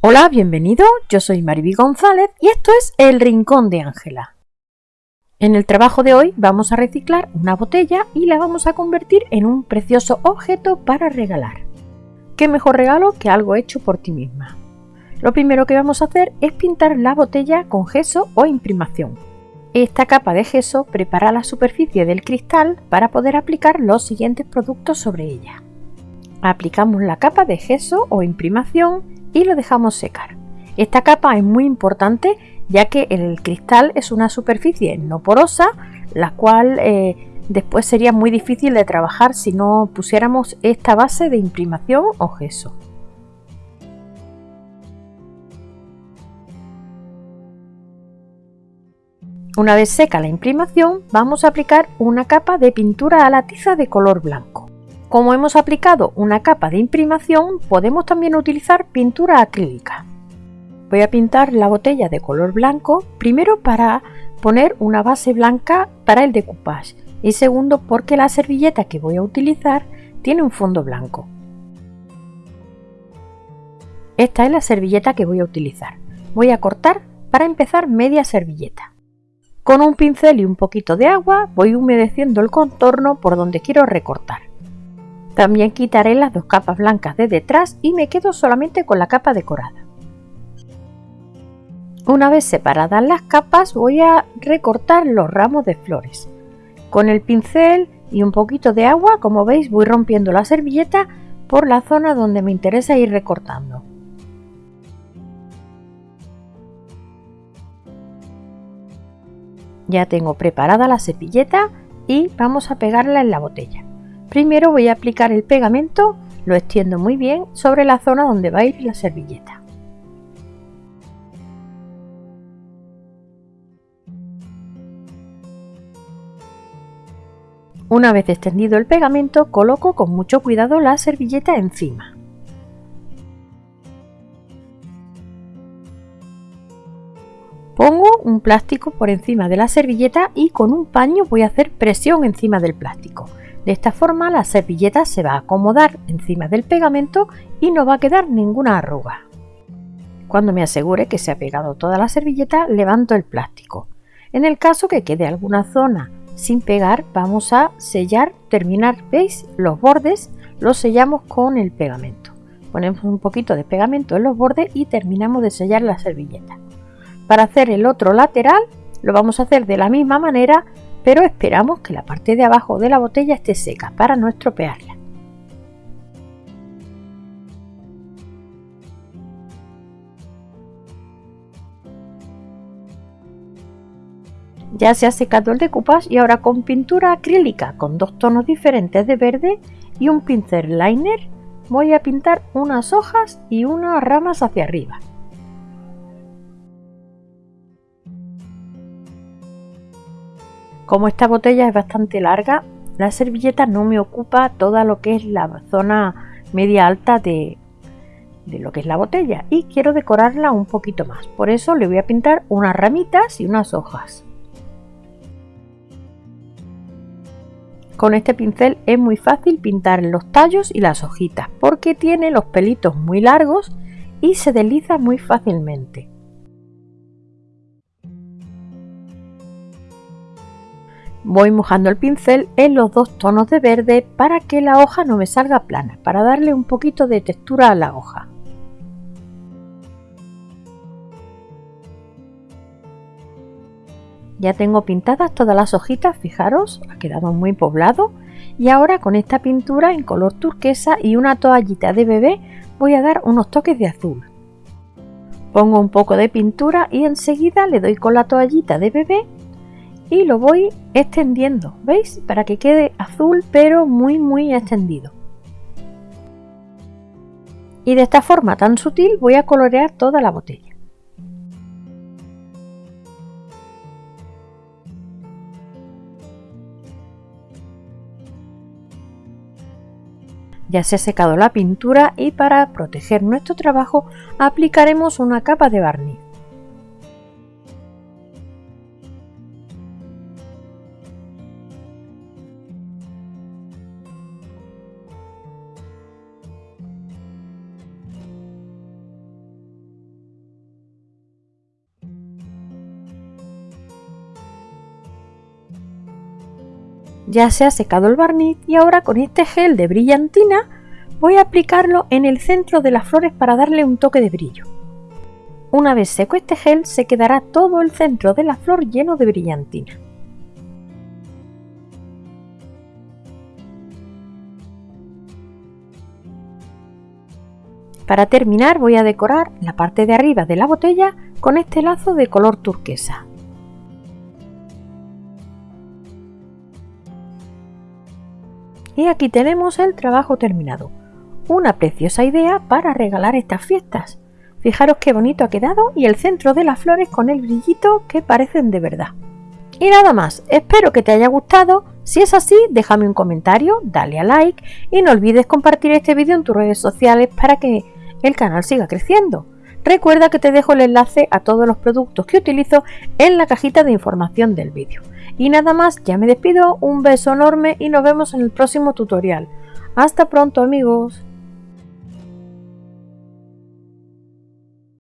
Hola, bienvenido, yo soy Mariby González y esto es El Rincón de Ángela. En el trabajo de hoy vamos a reciclar una botella y la vamos a convertir en un precioso objeto para regalar. ¿Qué mejor regalo que algo hecho por ti misma? Lo primero que vamos a hacer es pintar la botella con gesso o imprimación. Esta capa de gesso prepara la superficie del cristal para poder aplicar los siguientes productos sobre ella. Aplicamos la capa de gesso o imprimación y lo dejamos secar. Esta capa es muy importante ya que el cristal es una superficie no porosa, la cual eh, después sería muy difícil de trabajar si no pusiéramos esta base de imprimación o gesso. Una vez seca la imprimación, vamos a aplicar una capa de pintura a la tiza de color blanco. Como hemos aplicado una capa de imprimación, podemos también utilizar pintura acrílica. Voy a pintar la botella de color blanco, primero para poner una base blanca para el decoupage y segundo porque la servilleta que voy a utilizar tiene un fondo blanco. Esta es la servilleta que voy a utilizar. Voy a cortar para empezar media servilleta. Con un pincel y un poquito de agua voy humedeciendo el contorno por donde quiero recortar. También quitaré las dos capas blancas de detrás y me quedo solamente con la capa decorada. Una vez separadas las capas voy a recortar los ramos de flores. Con el pincel y un poquito de agua, como veis, voy rompiendo la servilleta por la zona donde me interesa ir recortando. Ya tengo preparada la cepilleta y vamos a pegarla en la botella. Primero voy a aplicar el pegamento, lo extiendo muy bien sobre la zona donde va a ir la servilleta. Una vez extendido el pegamento, coloco con mucho cuidado la servilleta encima. Pongo un plástico por encima de la servilleta y con un paño voy a hacer presión encima del plástico. De esta forma la servilleta se va a acomodar encima del pegamento y no va a quedar ninguna arruga. Cuando me asegure que se ha pegado toda la servilleta, levanto el plástico. En el caso que quede alguna zona sin pegar, vamos a sellar, terminar, ¿veis? Los bordes los sellamos con el pegamento. Ponemos un poquito de pegamento en los bordes y terminamos de sellar la servilleta. Para hacer el otro lateral, lo vamos a hacer de la misma manera, pero esperamos que la parte de abajo de la botella esté seca para no estropearla. Ya se ha secado el decoupage y ahora con pintura acrílica con dos tonos diferentes de verde y un pincel liner voy a pintar unas hojas y unas ramas hacia arriba. Como esta botella es bastante larga, la servilleta no me ocupa toda lo que es la zona media alta de, de lo que es la botella y quiero decorarla un poquito más. Por eso le voy a pintar unas ramitas y unas hojas. Con este pincel es muy fácil pintar los tallos y las hojitas porque tiene los pelitos muy largos y se desliza muy fácilmente. Voy mojando el pincel en los dos tonos de verde para que la hoja no me salga plana, para darle un poquito de textura a la hoja. Ya tengo pintadas todas las hojitas, fijaros, ha quedado muy poblado. Y ahora con esta pintura en color turquesa y una toallita de bebé voy a dar unos toques de azul. Pongo un poco de pintura y enseguida le doy con la toallita de bebé y lo voy extendiendo, ¿veis? Para que quede azul pero muy muy extendido. Y de esta forma tan sutil voy a colorear toda la botella. Ya se ha secado la pintura y para proteger nuestro trabajo aplicaremos una capa de barniz. Ya se ha secado el barniz y ahora con este gel de brillantina voy a aplicarlo en el centro de las flores para darle un toque de brillo. Una vez seco este gel se quedará todo el centro de la flor lleno de brillantina. Para terminar voy a decorar la parte de arriba de la botella con este lazo de color turquesa. Y aquí tenemos el trabajo terminado. Una preciosa idea para regalar estas fiestas. Fijaros qué bonito ha quedado y el centro de las flores con el brillito que parecen de verdad. Y nada más, espero que te haya gustado. Si es así, déjame un comentario, dale a like y no olvides compartir este vídeo en tus redes sociales para que el canal siga creciendo. Recuerda que te dejo el enlace a todos los productos que utilizo en la cajita de información del vídeo. Y nada más, ya me despido, un beso enorme y nos vemos en el próximo tutorial. Hasta pronto amigos.